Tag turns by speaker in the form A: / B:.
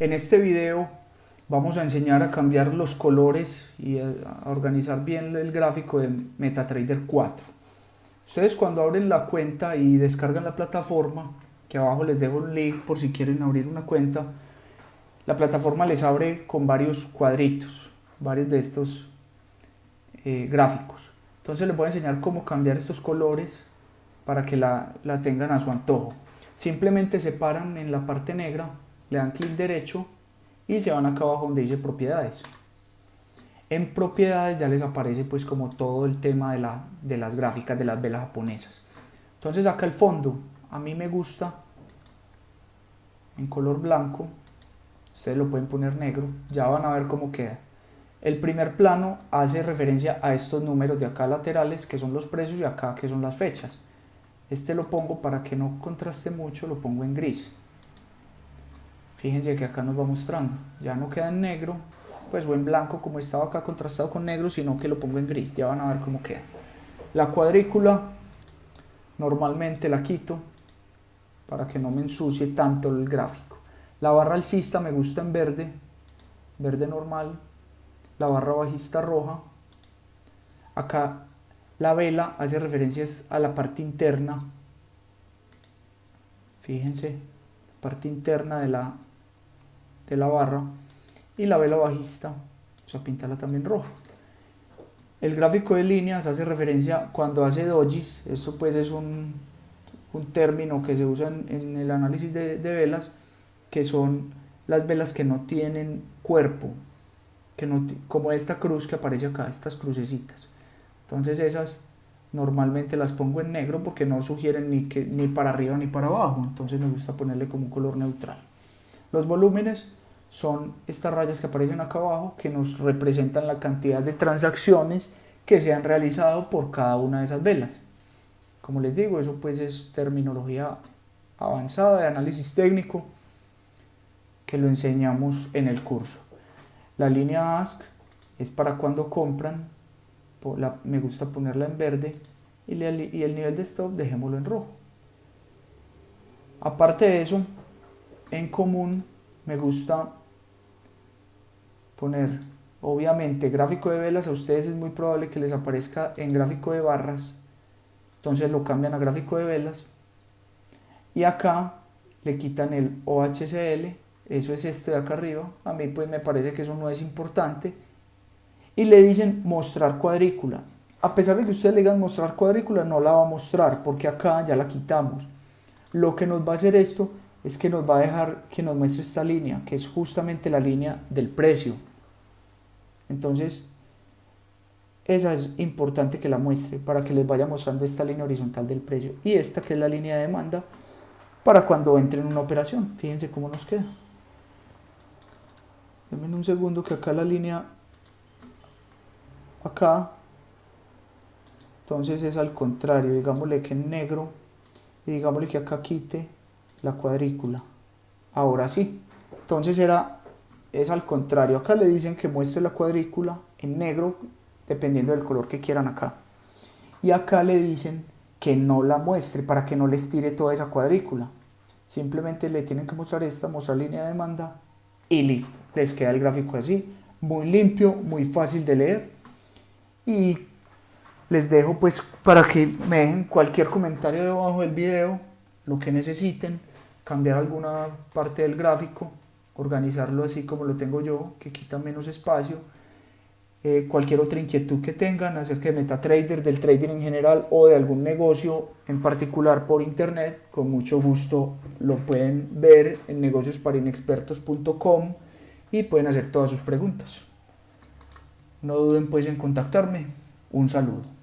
A: En este video vamos a enseñar a cambiar los colores y a organizar bien el gráfico de MetaTrader 4. Ustedes cuando abren la cuenta y descargan la plataforma, que abajo les dejo un link por si quieren abrir una cuenta, la plataforma les abre con varios cuadritos, varios de estos eh, gráficos. Entonces les voy a enseñar cómo cambiar estos colores para que la, la tengan a su antojo. Simplemente se paran en la parte negra, le dan clic derecho y se van acá abajo donde dice propiedades. En propiedades ya les aparece pues como todo el tema de, la, de las gráficas de las velas japonesas. Entonces acá el fondo, a mí me gusta en color blanco, ustedes lo pueden poner negro, ya van a ver cómo queda. El primer plano hace referencia a estos números de acá laterales que son los precios y acá que son las fechas. Este lo pongo para que no contraste mucho, lo pongo en gris. Fíjense que acá nos va mostrando, ya no queda en negro, pues o en blanco como estaba acá contrastado con negro, sino que lo pongo en gris, ya van a ver cómo queda. La cuadrícula normalmente la quito para que no me ensucie tanto el gráfico. La barra alcista me gusta en verde, verde normal, la barra bajista roja. Acá la vela hace referencias a la parte interna. Fíjense, parte interna de la, de la barra. Y la vela bajista, o sea, pintarla también roja. El gráfico de líneas hace referencia cuando hace dojis, esto pues es un, un término que se usa en, en el análisis de, de, velas, que son las velas que no tienen cuerpo, que no, como esta cruz que aparece acá, estas crucecitas. Entonces esas normalmente las pongo en negro porque no sugieren ni, que, ni para arriba ni para abajo, entonces me gusta ponerle como un color neutral. Los volúmenes son estas rayas que aparecen acá abajo que nos representan la cantidad de transacciones que se han realizado por cada una de esas velas. Como les digo, eso pues es terminología avanzada de análisis técnico que lo enseñamos en el curso. La línea ASC es para cuando compran me gusta ponerla en verde y, y el nivel de stop dejémoslo en rojo. Aparte de eso, en común me gusta poner, obviamente, gráfico de velas, a ustedes es muy probable que les aparezca en gráfico de barras, entonces lo cambian a gráfico de velas, y acá le quitan el OHCL, eso es este de acá arriba, a mí pues me parece que eso no es importante, y le dicen mostrar cuadrícula. A pesar de que ustedes le digan mostrar cuadrícula, no la va a mostrar porque acá ya la quitamos. Lo que nos va a hacer esto es que nos va a dejar que nos muestre esta línea, que es justamente la línea del precio. Entonces, esa es importante que la muestre para que les vaya mostrando esta línea horizontal del precio. Y esta que es la línea de demanda para cuando entre en una operación. Fíjense cómo nos queda. Denme un segundo que acá la línea acá entonces es al contrario digámosle que en negro y digámosle que acá quite la cuadrícula ahora sí entonces era es al contrario. Acá le dicen que muestre la cuadrícula en negro dependiendo del color que quieran acá. Y acá le dicen que no la muestre para que no les tire toda esa cuadrícula. Simplemente le tienen que mostrar esta mostrar línea de demanda y listo. Les queda el gráfico así muy limpio muy fácil de leer. Y les dejo pues para que me dejen cualquier comentario debajo del video, lo que necesiten, cambiar alguna parte del gráfico, organizarlo así como lo tengo yo, que quita menos espacio, eh, cualquier otra inquietud que tengan acerca de MetaTrader, del trading en general o de algún negocio en particular por internet, con mucho gusto lo pueden ver en negociosparinexpertos.com y pueden hacer todas sus preguntas. No duden pues en contactarme. Un saludo.